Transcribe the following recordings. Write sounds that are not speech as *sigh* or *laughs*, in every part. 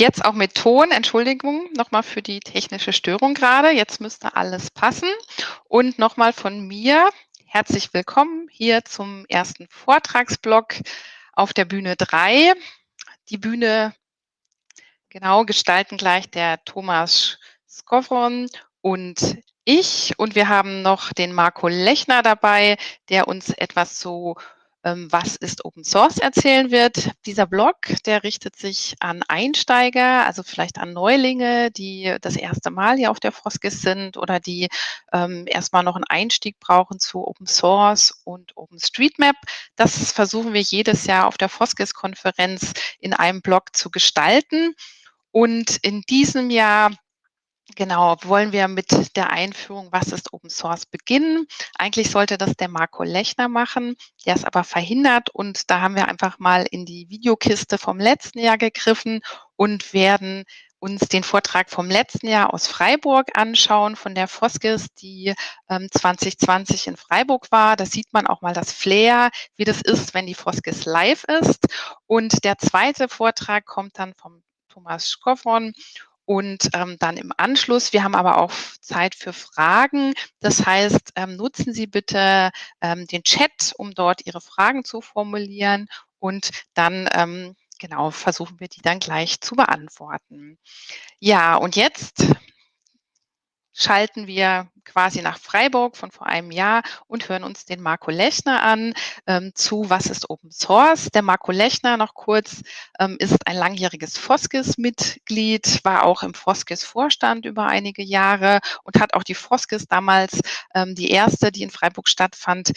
Jetzt auch mit Ton. Entschuldigung nochmal für die technische Störung gerade. Jetzt müsste alles passen. Und nochmal von mir herzlich willkommen hier zum ersten Vortragsblock auf der Bühne 3. Die Bühne genau gestalten gleich der Thomas Skovron und ich. Und wir haben noch den Marco Lechner dabei, der uns etwas zu ähm, was ist Open Source erzählen wird. Dieser Blog, der richtet sich an Einsteiger, also vielleicht an Neulinge, die das erste Mal hier auf der Foskis sind oder die ähm, erstmal noch einen Einstieg brauchen zu Open Source und OpenStreetMap. Das versuchen wir jedes Jahr auf der Foskis-Konferenz in einem Blog zu gestalten. Und in diesem Jahr Genau, wollen wir mit der Einführung, was ist Open Source, beginnen. Eigentlich sollte das der Marco Lechner machen, der ist aber verhindert und da haben wir einfach mal in die Videokiste vom letzten Jahr gegriffen und werden uns den Vortrag vom letzten Jahr aus Freiburg anschauen, von der Foskis, die ähm, 2020 in Freiburg war. Da sieht man auch mal das Flair, wie das ist, wenn die Foskis live ist. Und der zweite Vortrag kommt dann vom Thomas Schkoffron und ähm, dann im Anschluss, wir haben aber auch Zeit für Fragen. Das heißt, ähm, nutzen Sie bitte ähm, den Chat, um dort Ihre Fragen zu formulieren. Und dann ähm, genau versuchen wir die dann gleich zu beantworten. Ja, und jetzt schalten wir quasi nach Freiburg von vor einem Jahr und hören uns den Marco Lechner an ähm, zu Was ist Open Source. Der Marco Lechner, noch kurz, ähm, ist ein langjähriges Foskis-Mitglied, war auch im Foskis-Vorstand über einige Jahre und hat auch die Foskis damals, ähm, die erste, die in Freiburg stattfand,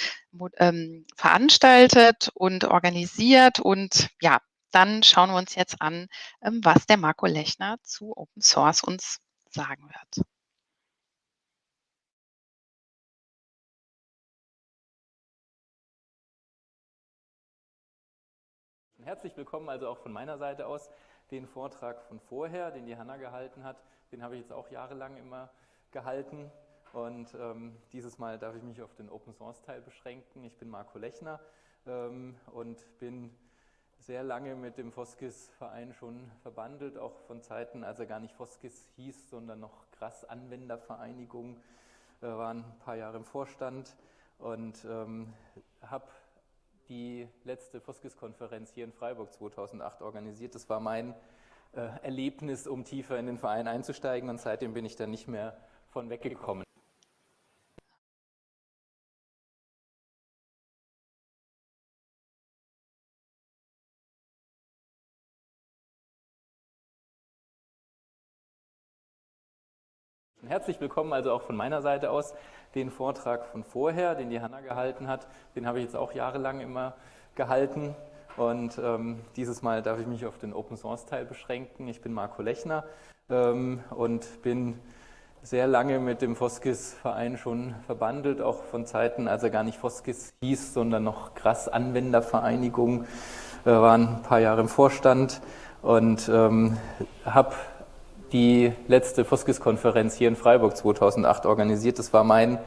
ähm, veranstaltet und organisiert. Und ja, dann schauen wir uns jetzt an, ähm, was der Marco Lechner zu Open Source uns sagen wird. Herzlich willkommen also auch von meiner Seite aus. Den Vortrag von vorher, den die Hanna gehalten hat, den habe ich jetzt auch jahrelang immer gehalten. Und ähm, dieses Mal darf ich mich auf den Open Source Teil beschränken. Ich bin Marco Lechner ähm, und bin sehr lange mit dem Foskis Verein schon verbandelt, auch von Zeiten, als er gar nicht Foskis hieß, sondern noch krass Anwendervereinigung. Äh, waren ein paar Jahre im Vorstand und ähm, habe die letzte Foskis-Konferenz hier in Freiburg 2008 organisiert. Das war mein äh, Erlebnis, um tiefer in den Verein einzusteigen und seitdem bin ich da nicht mehr von weggekommen. Herzlich willkommen also auch von meiner Seite aus. Den Vortrag von vorher, den die Hanna gehalten hat, den habe ich jetzt auch jahrelang immer gehalten. Und ähm, dieses Mal darf ich mich auf den Open Source Teil beschränken. Ich bin Marco Lechner ähm, und bin sehr lange mit dem Foskis Verein schon verbandelt, auch von Zeiten, als er gar nicht Foskis hieß, sondern noch krass Anwendervereinigung. Äh, waren ein paar Jahre im Vorstand und ähm, habe die letzte Foskis-Konferenz hier in Freiburg 2008 organisiert. Das war mein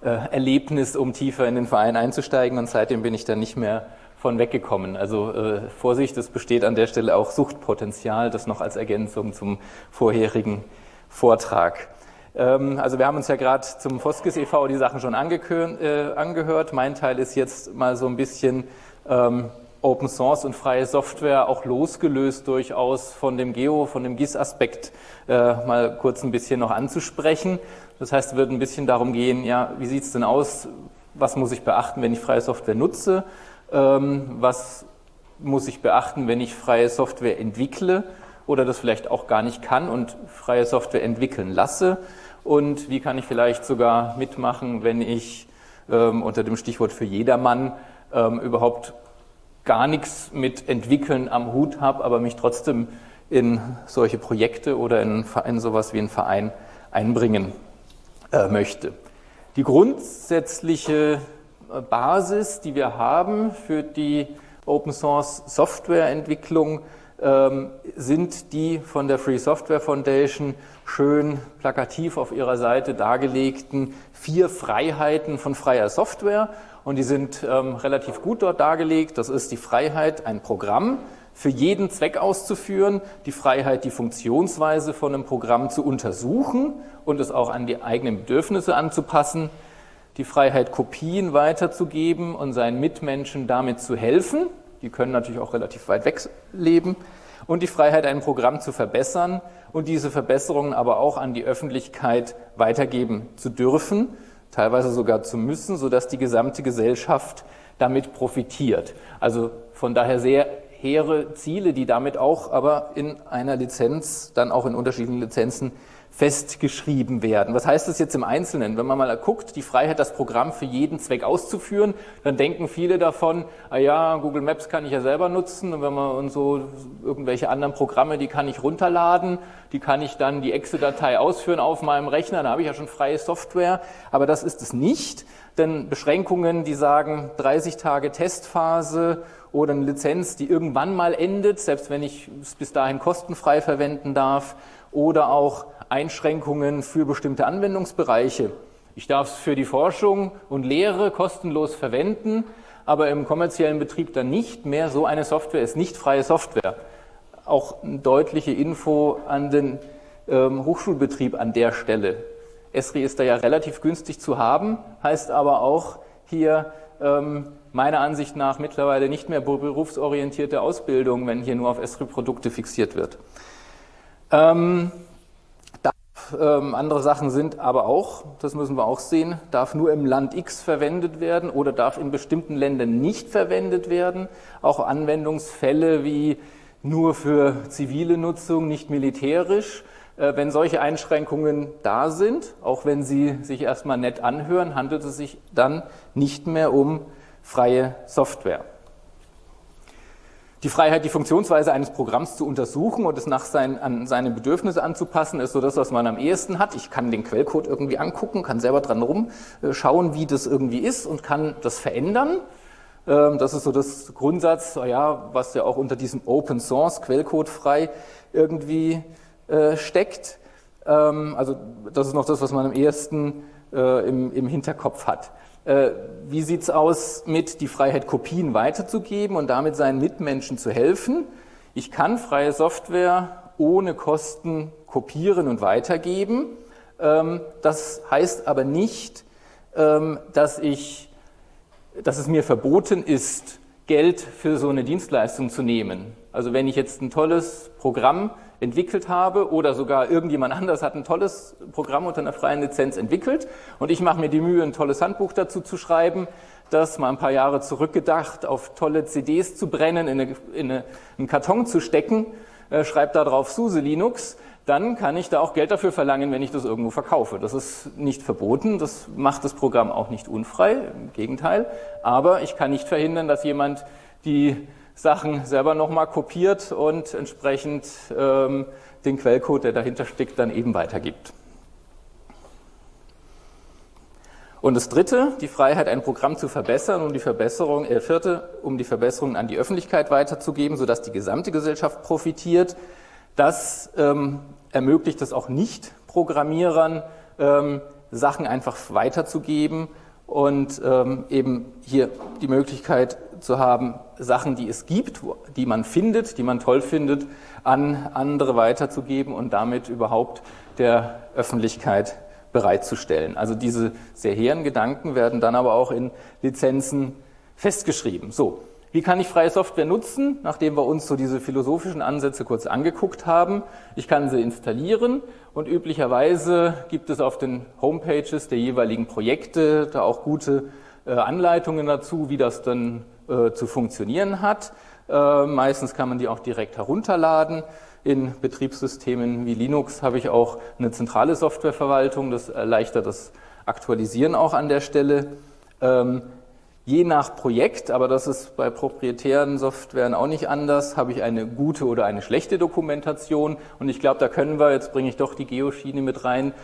äh, Erlebnis, um tiefer in den Verein einzusteigen und seitdem bin ich da nicht mehr von weggekommen. Also äh, Vorsicht, es besteht an der Stelle auch Suchtpotenzial, das noch als Ergänzung zum vorherigen Vortrag. Ähm, also wir haben uns ja gerade zum Foskis e.V. die Sachen schon äh, angehört. Mein Teil ist jetzt mal so ein bisschen ähm, Open Source und freie Software auch losgelöst durchaus von dem Geo, von dem GIS-Aspekt äh, mal kurz ein bisschen noch anzusprechen. Das heißt, es wird ein bisschen darum gehen, ja, wie sieht es denn aus, was muss ich beachten, wenn ich freie Software nutze, ähm, was muss ich beachten, wenn ich freie Software entwickle oder das vielleicht auch gar nicht kann und freie Software entwickeln lasse? Und wie kann ich vielleicht sogar mitmachen, wenn ich ähm, unter dem Stichwort für jedermann ähm, überhaupt gar nichts mit Entwickeln am Hut habe, aber mich trotzdem in solche Projekte oder in, in sowas wie einen Verein einbringen äh, möchte. Die grundsätzliche äh, Basis, die wir haben für die Open Source Softwareentwicklung, ähm, sind die von der Free Software Foundation schön plakativ auf ihrer Seite dargelegten vier Freiheiten von freier Software und die sind ähm, relativ gut dort dargelegt. Das ist die Freiheit, ein Programm für jeden Zweck auszuführen, die Freiheit, die Funktionsweise von einem Programm zu untersuchen und es auch an die eigenen Bedürfnisse anzupassen, die Freiheit, Kopien weiterzugeben und seinen Mitmenschen damit zu helfen. Die können natürlich auch relativ weit weg leben. Und die Freiheit, ein Programm zu verbessern und diese Verbesserungen aber auch an die Öffentlichkeit weitergeben zu dürfen, teilweise sogar zu müssen, sodass die gesamte Gesellschaft damit profitiert. Also von daher sehr hehre Ziele, die damit auch aber in einer Lizenz, dann auch in unterschiedlichen Lizenzen festgeschrieben werden. Was heißt das jetzt im Einzelnen? Wenn man mal guckt, die Freiheit, das Programm für jeden Zweck auszuführen, dann denken viele davon, ah ja, Google Maps kann ich ja selber nutzen und wenn man und so irgendwelche anderen Programme, die kann ich runterladen, die kann ich dann die Exe-Datei ausführen auf meinem Rechner, da habe ich ja schon freie Software, aber das ist es nicht, denn Beschränkungen, die sagen 30 Tage Testphase oder eine Lizenz, die irgendwann mal endet, selbst wenn ich es bis dahin kostenfrei verwenden darf, oder auch Einschränkungen für bestimmte Anwendungsbereiche. Ich darf es für die Forschung und Lehre kostenlos verwenden, aber im kommerziellen Betrieb dann nicht mehr. So eine Software ist nicht freie Software. Auch eine deutliche Info an den ähm, Hochschulbetrieb an der Stelle. Esri ist da ja relativ günstig zu haben, heißt aber auch hier ähm, meiner Ansicht nach mittlerweile nicht mehr berufsorientierte Ausbildung, wenn hier nur auf Esri-Produkte fixiert wird. Ähm, ähm, andere Sachen sind aber auch, das müssen wir auch sehen, darf nur im Land X verwendet werden oder darf in bestimmten Ländern nicht verwendet werden. Auch Anwendungsfälle wie nur für zivile Nutzung, nicht militärisch. Äh, wenn solche Einschränkungen da sind, auch wenn sie sich erstmal nett anhören, handelt es sich dann nicht mehr um freie Software. Die Freiheit, die Funktionsweise eines Programms zu untersuchen und es nach sein, an seine Bedürfnisse anzupassen, ist so das, was man am ehesten hat. Ich kann den Quellcode irgendwie angucken, kann selber dran rumschauen, wie das irgendwie ist und kann das verändern. Ähm, das ist so das Grundsatz, ja, was ja auch unter diesem Open Source, Quellcode frei irgendwie äh, steckt. Ähm, also das ist noch das, was man am ehesten äh, im, im Hinterkopf hat. Äh, wie sieht es aus mit die Freiheit, Kopien weiterzugeben und damit seinen Mitmenschen zu helfen? Ich kann freie Software ohne Kosten kopieren und weitergeben. Ähm, das heißt aber nicht, ähm, dass, ich, dass es mir verboten ist, Geld für so eine Dienstleistung zu nehmen. Also wenn ich jetzt ein tolles Programm entwickelt habe oder sogar irgendjemand anders hat ein tolles Programm unter einer freien Lizenz entwickelt. Und ich mache mir die Mühe, ein tolles Handbuch dazu zu schreiben, das mal ein paar Jahre zurückgedacht auf tolle CDs zu brennen, in, eine, in eine, einen Karton zu stecken, äh, schreibe da drauf SUSE Linux, dann kann ich da auch Geld dafür verlangen, wenn ich das irgendwo verkaufe. Das ist nicht verboten, das macht das Programm auch nicht unfrei, im Gegenteil, aber ich kann nicht verhindern, dass jemand die Sachen selber nochmal kopiert und entsprechend ähm, den Quellcode, der dahinter steckt, dann eben weitergibt. Und das dritte, die Freiheit, ein Programm zu verbessern, um die Verbesserung, äh, vierte, um die Verbesserung an die Öffentlichkeit weiterzugeben, sodass die gesamte Gesellschaft profitiert. Das ähm, ermöglicht es auch Nicht-Programmierern, ähm, Sachen einfach weiterzugeben und ähm, eben hier die Möglichkeit zu haben, Sachen, die es gibt, die man findet, die man toll findet, an andere weiterzugeben und damit überhaupt der Öffentlichkeit bereitzustellen. Also diese sehr hehren Gedanken werden dann aber auch in Lizenzen festgeschrieben. So, wie kann ich freie Software nutzen, nachdem wir uns so diese philosophischen Ansätze kurz angeguckt haben? Ich kann sie installieren und üblicherweise gibt es auf den Homepages der jeweiligen Projekte da auch gute äh, Anleitungen dazu, wie das dann äh, zu funktionieren hat. Äh, meistens kann man die auch direkt herunterladen. In Betriebssystemen wie Linux habe ich auch eine zentrale Softwareverwaltung, das erleichtert das Aktualisieren auch an der Stelle. Ähm, Je nach Projekt, aber das ist bei proprietären Softwaren auch nicht anders, habe ich eine gute oder eine schlechte Dokumentation. Und ich glaube, da können wir, jetzt bringe ich doch die Geoschiene mit rein,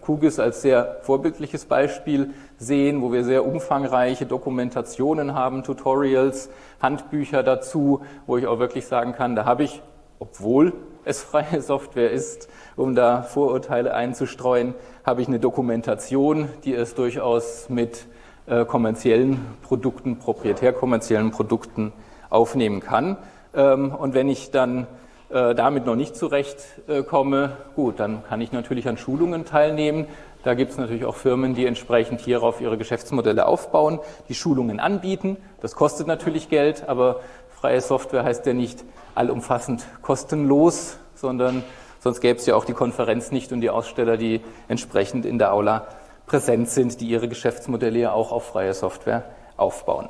QGIS als sehr vorbildliches Beispiel sehen, wo wir sehr umfangreiche Dokumentationen haben, Tutorials, Handbücher dazu, wo ich auch wirklich sagen kann, da habe ich, obwohl es freie Software ist, um da Vorurteile einzustreuen, habe ich eine Dokumentation, die es durchaus mit äh, kommerziellen Produkten, proprietär kommerziellen Produkten aufnehmen kann. Ähm, und wenn ich dann äh, damit noch nicht zurechtkomme, gut, dann kann ich natürlich an Schulungen teilnehmen. Da gibt es natürlich auch Firmen, die entsprechend hierauf ihre Geschäftsmodelle aufbauen, die Schulungen anbieten. Das kostet natürlich Geld, aber freie Software heißt ja nicht allumfassend kostenlos, sondern sonst gäbe es ja auch die Konferenz nicht und die Aussteller, die entsprechend in der Aula präsent sind, die ihre Geschäftsmodelle ja auch auf freie Software aufbauen.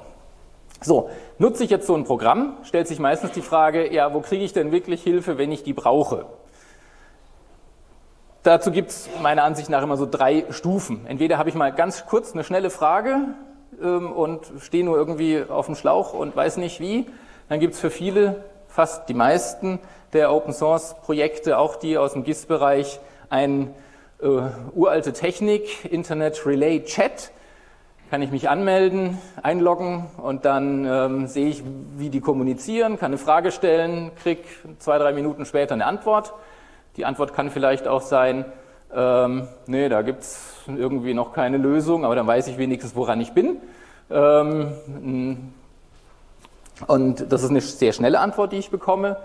So, nutze ich jetzt so ein Programm, stellt sich meistens die Frage, ja, wo kriege ich denn wirklich Hilfe, wenn ich die brauche? Dazu gibt es meiner Ansicht nach immer so drei Stufen. Entweder habe ich mal ganz kurz eine schnelle Frage ähm, und stehe nur irgendwie auf dem Schlauch und weiß nicht wie. Dann gibt es für viele, fast die meisten der Open Source Projekte, auch die aus dem GIS-Bereich, eine äh, uralte Technik, Internet Relay Chat kann ich mich anmelden, einloggen und dann ähm, sehe ich, wie die kommunizieren, kann eine Frage stellen, kriege zwei, drei Minuten später eine Antwort. Die Antwort kann vielleicht auch sein, ähm, nee, da gibt es irgendwie noch keine Lösung, aber dann weiß ich wenigstens, woran ich bin. Ähm, und das ist eine sehr schnelle Antwort, die ich bekomme.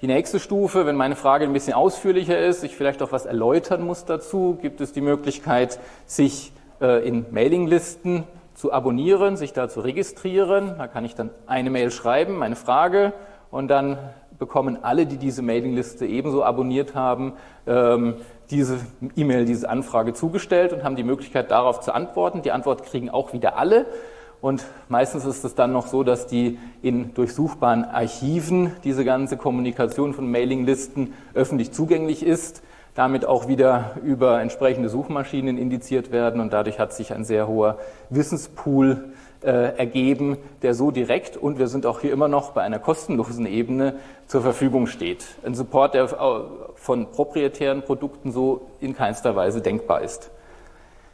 Die nächste Stufe, wenn meine Frage ein bisschen ausführlicher ist, ich vielleicht auch was erläutern muss dazu, gibt es die Möglichkeit, sich äh, in Mailinglisten zu abonnieren, sich da zu registrieren. Da kann ich dann eine Mail schreiben, meine Frage, und dann bekommen alle, die diese Mailingliste ebenso abonniert haben, ähm, diese E-Mail, diese Anfrage zugestellt und haben die Möglichkeit, darauf zu antworten. Die Antwort kriegen auch wieder alle. Und meistens ist es dann noch so, dass die in durchsuchbaren Archiven diese ganze Kommunikation von Mailinglisten öffentlich zugänglich ist damit auch wieder über entsprechende Suchmaschinen indiziert werden und dadurch hat sich ein sehr hoher Wissenspool äh, ergeben, der so direkt und wir sind auch hier immer noch bei einer kostenlosen Ebene zur Verfügung steht. Ein Support, der von proprietären Produkten so in keinster Weise denkbar ist.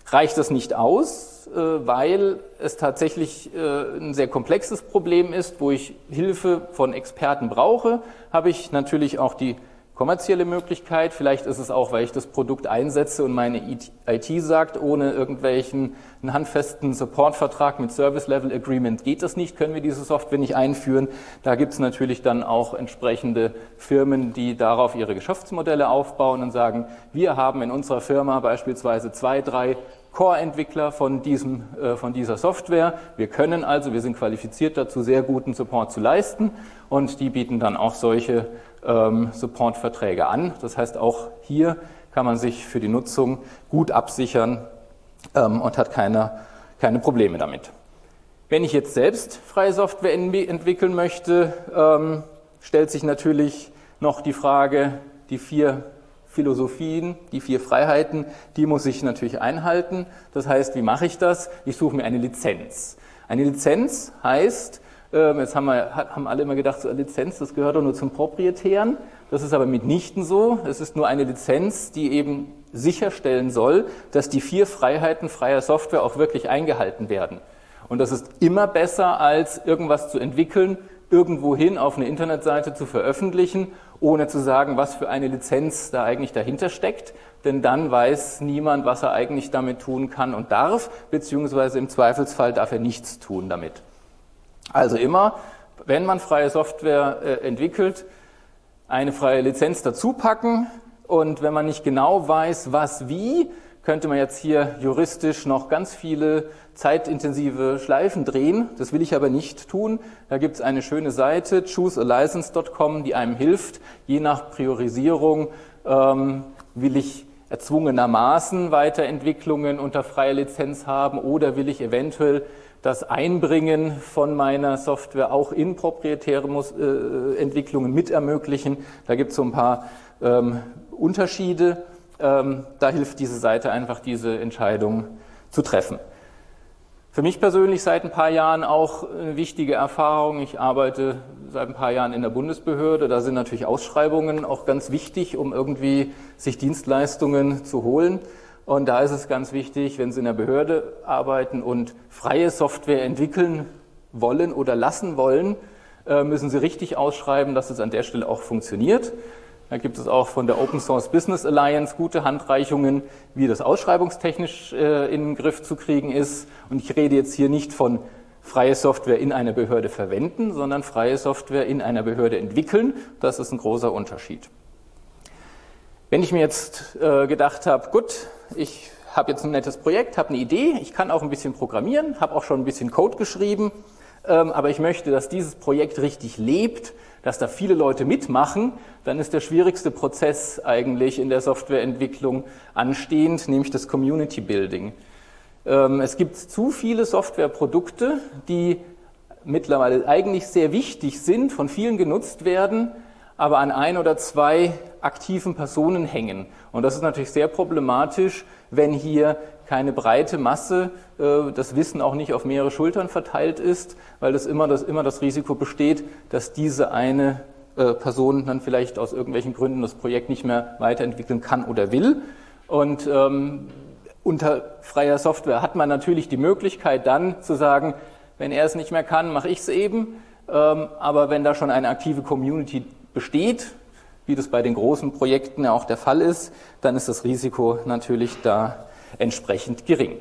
Reicht das nicht aus, äh, weil es tatsächlich äh, ein sehr komplexes Problem ist, wo ich Hilfe von Experten brauche, habe ich natürlich auch die kommerzielle Möglichkeit. Vielleicht ist es auch, weil ich das Produkt einsetze und meine IT sagt, ohne irgendwelchen einen handfesten Supportvertrag mit Service Level Agreement geht das nicht, können wir diese Software nicht einführen. Da gibt es natürlich dann auch entsprechende Firmen, die darauf ihre Geschäftsmodelle aufbauen und sagen, wir haben in unserer Firma beispielsweise zwei, drei Core-Entwickler von, diesem, äh, von dieser Software. Wir können also, wir sind qualifiziert dazu, sehr guten Support zu leisten und die bieten dann auch solche ähm, Supportverträge an. Das heißt, auch hier kann man sich für die Nutzung gut absichern ähm, und hat keine, keine Probleme damit. Wenn ich jetzt selbst freie Software entwickeln möchte, ähm, stellt sich natürlich noch die Frage, die vier Philosophien, die vier Freiheiten, die muss ich natürlich einhalten. Das heißt, wie mache ich das? Ich suche mir eine Lizenz. Eine Lizenz heißt, jetzt haben, wir, haben alle immer gedacht, so eine Lizenz, das gehört doch nur zum Proprietären. Das ist aber mitnichten so. Es ist nur eine Lizenz, die eben sicherstellen soll, dass die vier Freiheiten freier Software auch wirklich eingehalten werden. Und das ist immer besser, als irgendwas zu entwickeln, irgendwohin auf eine Internetseite zu veröffentlichen, ohne zu sagen, was für eine Lizenz da eigentlich dahinter steckt. Denn dann weiß niemand, was er eigentlich damit tun kann und darf, beziehungsweise im Zweifelsfall darf er nichts tun damit. Also immer, wenn man freie Software äh, entwickelt, eine freie Lizenz dazu packen und wenn man nicht genau weiß, was wie, könnte man jetzt hier juristisch noch ganz viele zeitintensive Schleifen drehen. Das will ich aber nicht tun. Da gibt es eine schöne Seite, choosealicense.com, die einem hilft, je nach Priorisierung ähm, will ich erzwungenermaßen Weiterentwicklungen unter freier Lizenz haben oder will ich eventuell das Einbringen von meiner Software auch in proprietäre äh, Entwicklungen mit ermöglichen. Da gibt es so ein paar ähm, Unterschiede. Ähm, da hilft diese Seite einfach, diese Entscheidung zu treffen. Für mich persönlich seit ein paar Jahren auch eine wichtige Erfahrung. Ich arbeite seit ein paar Jahren in der Bundesbehörde. Da sind natürlich Ausschreibungen auch ganz wichtig, um irgendwie sich Dienstleistungen zu holen. Und da ist es ganz wichtig, wenn Sie in der Behörde arbeiten und freie Software entwickeln wollen oder lassen wollen, äh, müssen Sie richtig ausschreiben, dass es an der Stelle auch funktioniert. Da gibt es auch von der Open Source Business Alliance gute Handreichungen, wie das ausschreibungstechnisch äh, in den Griff zu kriegen ist. Und ich rede jetzt hier nicht von freie Software in einer Behörde verwenden, sondern freie Software in einer Behörde entwickeln. Das ist ein großer Unterschied. Wenn ich mir jetzt äh, gedacht habe, gut, ich habe jetzt ein nettes Projekt, habe eine Idee, ich kann auch ein bisschen programmieren, habe auch schon ein bisschen Code geschrieben, ähm, aber ich möchte, dass dieses Projekt richtig lebt, dass da viele Leute mitmachen, dann ist der schwierigste Prozess eigentlich in der Softwareentwicklung anstehend, nämlich das Community Building. Ähm, es gibt zu viele Softwareprodukte, die mittlerweile eigentlich sehr wichtig sind, von vielen genutzt werden, aber an ein oder zwei aktiven Personen hängen. Und das ist natürlich sehr problematisch, wenn hier keine breite Masse, äh, das Wissen auch nicht auf mehrere Schultern verteilt ist, weil das immer das, immer das Risiko besteht, dass diese eine äh, Person dann vielleicht aus irgendwelchen Gründen das Projekt nicht mehr weiterentwickeln kann oder will. Und ähm, unter freier Software hat man natürlich die Möglichkeit dann zu sagen, wenn er es nicht mehr kann, mache ich es eben. Ähm, aber wenn da schon eine aktive Community besteht, wie das bei den großen Projekten auch der Fall ist, dann ist das Risiko natürlich da entsprechend gering.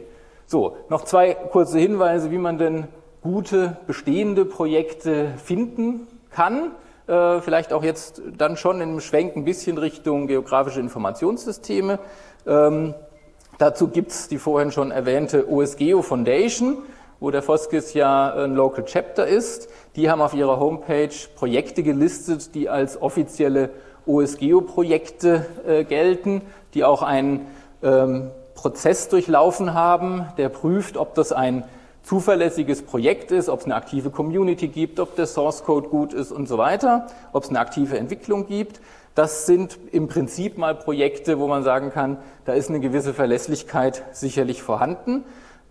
So, noch zwei kurze Hinweise, wie man denn gute bestehende Projekte finden kann. Äh, vielleicht auch jetzt dann schon im Schwenk ein bisschen Richtung geografische Informationssysteme. Ähm, dazu gibt es die vorhin schon erwähnte OSGeo Foundation wo der Foskis ja ein Local Chapter ist. Die haben auf ihrer Homepage Projekte gelistet, die als offizielle OSGeo-Projekte äh, gelten, die auch einen ähm, Prozess durchlaufen haben, der prüft, ob das ein zuverlässiges Projekt ist, ob es eine aktive Community gibt, ob der Source Code gut ist und so weiter, ob es eine aktive Entwicklung gibt. Das sind im Prinzip mal Projekte, wo man sagen kann, da ist eine gewisse Verlässlichkeit sicherlich vorhanden.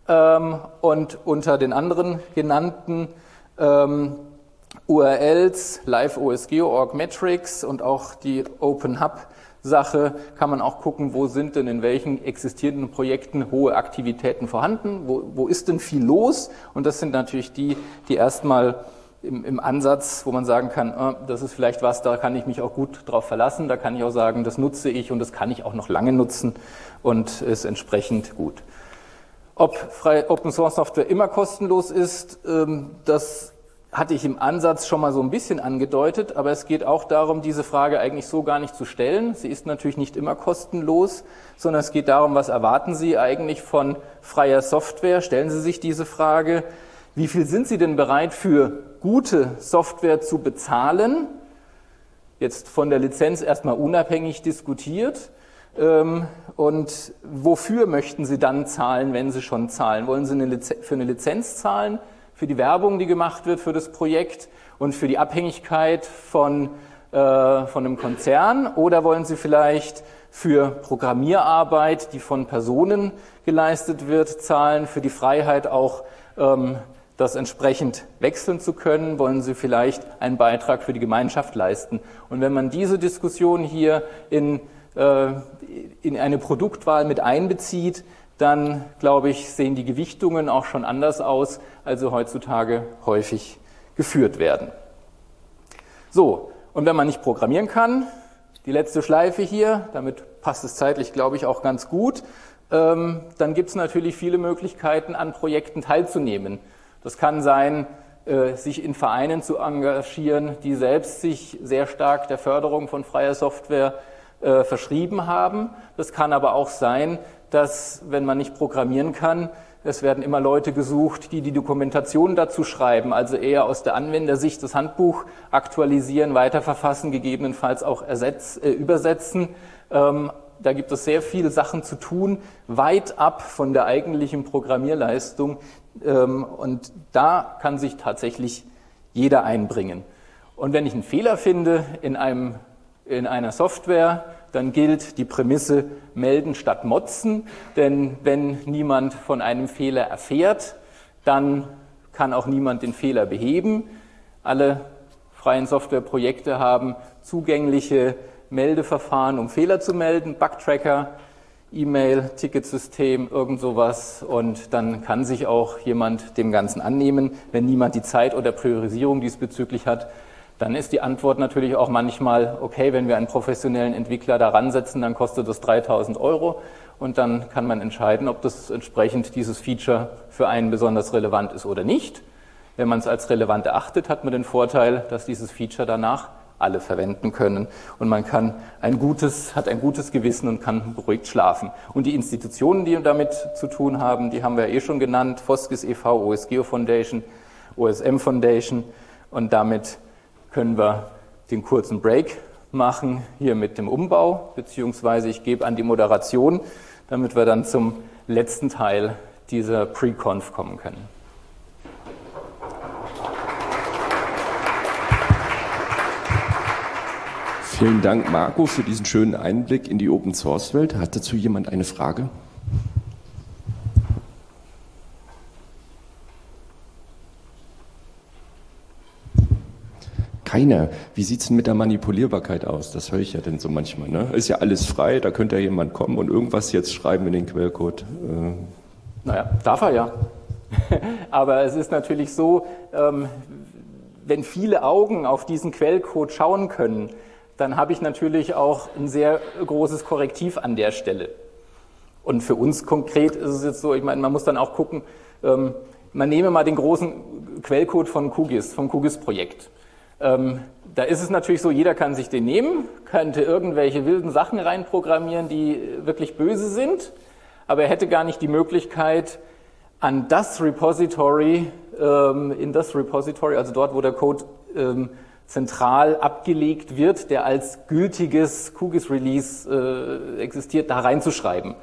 Ähm, und unter den anderen genannten ähm, URLs, Live OSGeo, Org Metrics und auch die Open Hub Sache kann man auch gucken, wo sind denn in welchen existierenden Projekten hohe Aktivitäten vorhanden, wo, wo ist denn viel los und das sind natürlich die, die erstmal im, im Ansatz, wo man sagen kann, äh, das ist vielleicht was, da kann ich mich auch gut drauf verlassen, da kann ich auch sagen, das nutze ich und das kann ich auch noch lange nutzen und ist entsprechend gut. Ob freie Open Source Software immer kostenlos ist, ähm, das hatte ich im Ansatz schon mal so ein bisschen angedeutet, aber es geht auch darum, diese Frage eigentlich so gar nicht zu stellen. Sie ist natürlich nicht immer kostenlos, sondern es geht darum, was erwarten Sie eigentlich von freier Software? Stellen Sie sich diese Frage. Wie viel sind Sie denn bereit für gute Software zu bezahlen? Jetzt von der Lizenz erstmal unabhängig diskutiert. Ähm, und wofür möchten Sie dann zahlen, wenn Sie schon zahlen? Wollen Sie eine für eine Lizenz zahlen, für die Werbung, die gemacht wird für das Projekt und für die Abhängigkeit von, äh, von einem Konzern? Oder wollen Sie vielleicht für Programmierarbeit, die von Personen geleistet wird, zahlen, für die Freiheit auch ähm, das entsprechend wechseln zu können, wollen Sie vielleicht einen Beitrag für die Gemeinschaft leisten. Und wenn man diese Diskussion hier in in eine Produktwahl mit einbezieht, dann glaube ich, sehen die Gewichtungen auch schon anders aus, als sie heutzutage häufig geführt werden. So, und wenn man nicht programmieren kann, die letzte Schleife hier, damit passt es zeitlich, glaube ich, auch ganz gut, ähm, dann gibt es natürlich viele Möglichkeiten, an Projekten teilzunehmen. Das kann sein, äh, sich in Vereinen zu engagieren, die selbst sich sehr stark der Förderung von freier Software äh, verschrieben haben. Das kann aber auch sein, dass, wenn man nicht programmieren kann, es werden immer Leute gesucht, die die Dokumentation dazu schreiben, also eher aus der Anwendersicht das Handbuch aktualisieren, weiterverfassen, gegebenenfalls auch ersetz, äh, übersetzen. Ähm, da gibt es sehr viele Sachen zu tun, weit ab von der eigentlichen Programmierleistung. Ähm, und da kann sich tatsächlich jeder einbringen. Und wenn ich einen Fehler finde in einem in einer Software, dann gilt die Prämisse melden statt motzen, denn wenn niemand von einem Fehler erfährt, dann kann auch niemand den Fehler beheben. Alle freien Softwareprojekte haben zugängliche Meldeverfahren, um Fehler zu melden, Bugtracker, E-Mail, Ticketsystem, irgend sowas. Und dann kann sich auch jemand dem Ganzen annehmen, wenn niemand die Zeit oder Priorisierung diesbezüglich hat, dann ist die Antwort natürlich auch manchmal, okay, wenn wir einen professionellen Entwickler daran setzen, dann kostet das 3000 Euro und dann kann man entscheiden, ob das entsprechend dieses Feature für einen besonders relevant ist oder nicht. Wenn man es als relevant erachtet, hat man den Vorteil, dass dieses Feature danach alle verwenden können und man kann ein gutes, hat ein gutes Gewissen und kann beruhigt schlafen. Und die Institutionen, die damit zu tun haben, die haben wir eh schon genannt, Foskis e.V., OSGeo Foundation, OSM Foundation und damit können wir den kurzen Break machen hier mit dem Umbau, beziehungsweise ich gebe an die Moderation, damit wir dann zum letzten Teil dieser Pre-Conf kommen können. Vielen Dank, Marco, für diesen schönen Einblick in die Open-Source-Welt. Hat dazu jemand eine Frage? Keiner. Wie sieht es denn mit der Manipulierbarkeit aus? Das höre ich ja denn so manchmal. Ne? Ist ja alles frei, da könnte ja jemand kommen und irgendwas jetzt schreiben in den Quellcode. Äh. Naja, darf er ja. *laughs* Aber es ist natürlich so, ähm, wenn viele Augen auf diesen Quellcode schauen können, dann habe ich natürlich auch ein sehr großes Korrektiv an der Stelle. Und für uns konkret ist es jetzt so, ich meine, man muss dann auch gucken, ähm, man nehme mal den großen Quellcode von QGIS, vom QGIS-Projekt. Ähm, da ist es natürlich so, jeder kann sich den nehmen, könnte irgendwelche wilden Sachen reinprogrammieren, die wirklich böse sind, aber er hätte gar nicht die Möglichkeit, an das Repository, ähm, in das Repository, also dort, wo der Code ähm, zentral abgelegt wird, der als gültiges QGIS-Release äh, existiert, da reinzuschreiben.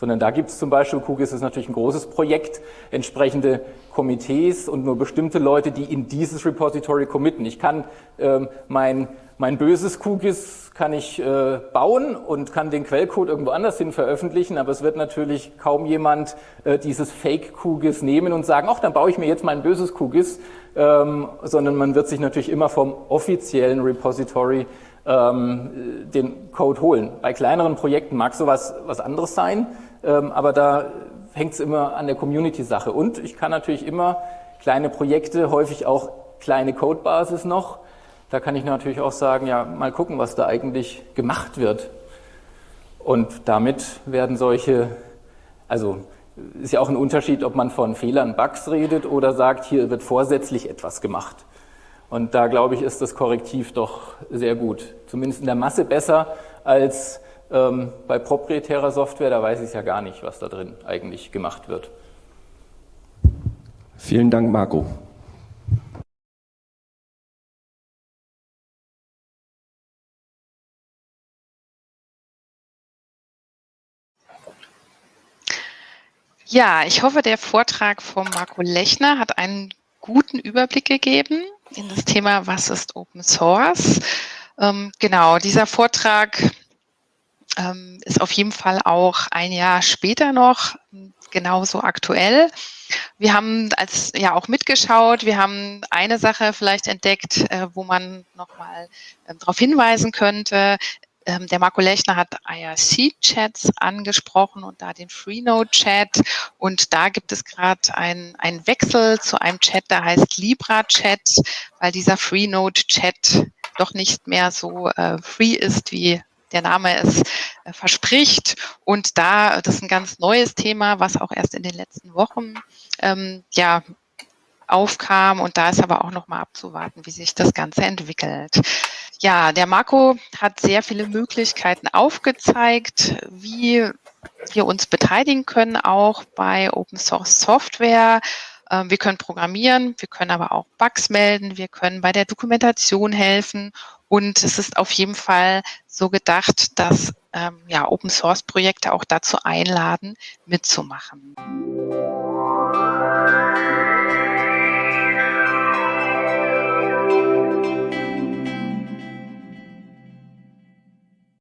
Sondern da gibt es zum Beispiel, QGIS ist natürlich ein großes Projekt, entsprechende Komitees und nur bestimmte Leute, die in dieses Repository committen. Ich kann ähm, mein, mein böses QGIS kann ich äh, bauen und kann den Quellcode irgendwo anders hin veröffentlichen, aber es wird natürlich kaum jemand äh, dieses Fake-QGIS nehmen und sagen, ach, dann baue ich mir jetzt mein böses QGIS ähm, sondern man wird sich natürlich immer vom offiziellen Repository ähm, den Code holen. Bei kleineren Projekten mag sowas was anderes sein, aber da hängt es immer an der Community-Sache. Und ich kann natürlich immer kleine Projekte, häufig auch kleine Codebasis noch, da kann ich natürlich auch sagen, ja, mal gucken, was da eigentlich gemacht wird. Und damit werden solche, also ist ja auch ein Unterschied, ob man von Fehlern, Bugs redet oder sagt, hier wird vorsätzlich etwas gemacht. Und da glaube ich, ist das Korrektiv doch sehr gut. Zumindest in der Masse besser als ähm, bei proprietärer Software. Da weiß ich ja gar nicht, was da drin eigentlich gemacht wird. Vielen Dank, Marco. Ja, ich hoffe, der Vortrag von Marco Lechner hat einen guten Überblick gegeben in das Thema, was ist Open Source. Ähm, genau, dieser Vortrag ähm, ist auf jeden Fall auch ein Jahr später noch genauso aktuell. Wir haben als ja auch mitgeschaut, wir haben eine Sache vielleicht entdeckt, äh, wo man nochmal äh, darauf hinweisen könnte. Ähm, der Marco Lechner hat IRC-Chats angesprochen und da den Freenode-Chat. Und da gibt es gerade einen Wechsel zu einem Chat, der heißt Libra-Chat, weil dieser Freenode-Chat doch nicht mehr so äh, free ist, wie der Name es äh, verspricht. Und da, das ist ein ganz neues Thema, was auch erst in den letzten Wochen ähm, ja, aufkam. Und da ist aber auch noch mal abzuwarten, wie sich das Ganze entwickelt. Ja, der Marco hat sehr viele Möglichkeiten aufgezeigt, wie wir uns beteiligen können, auch bei Open Source Software. Ähm, wir können programmieren, wir können aber auch Bugs melden, wir können bei der Dokumentation helfen und es ist auf jeden Fall so gedacht, dass ähm, ja, Open Source Projekte auch dazu einladen, mitzumachen.